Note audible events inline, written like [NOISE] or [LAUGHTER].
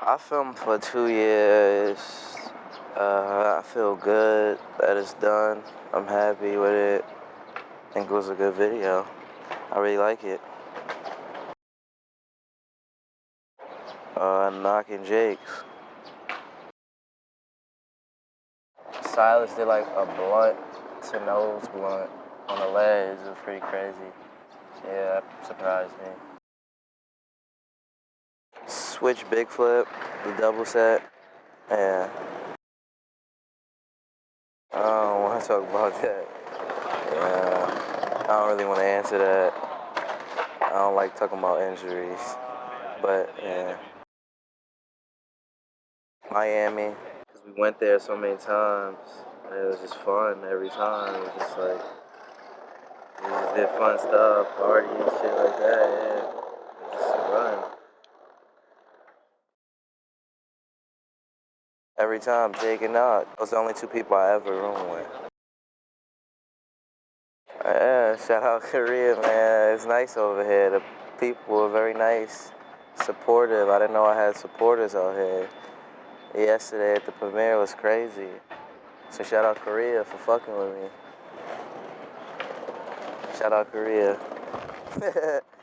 I filmed for two years. Uh, I feel good that it's done. I'm happy with it. I think it was a good video. I really like it. Uh, knocking Jakes. Silas did like a blunt to nose blunt on the ledge. It was pretty crazy. Yeah, that surprised me. Switch big flip, the double set. Yeah. I don't want to [LAUGHS] talk about that. Yeah. I don't really want to answer that. I don't like talking about injuries. But yeah. Miami, because we went there so many times. And it was just fun every time. It was just like, we just did fun stuff, party and shit like that. Yeah. It was just fun. Every time, Jake and Nog. Those are the only two people I ever room with. Yeah, shout out Korea, man. It's nice over here. The people are very nice, supportive. I didn't know I had supporters out here. Yesterday at the premiere was crazy. So shout out Korea for fucking with me. Shout out Korea. [LAUGHS]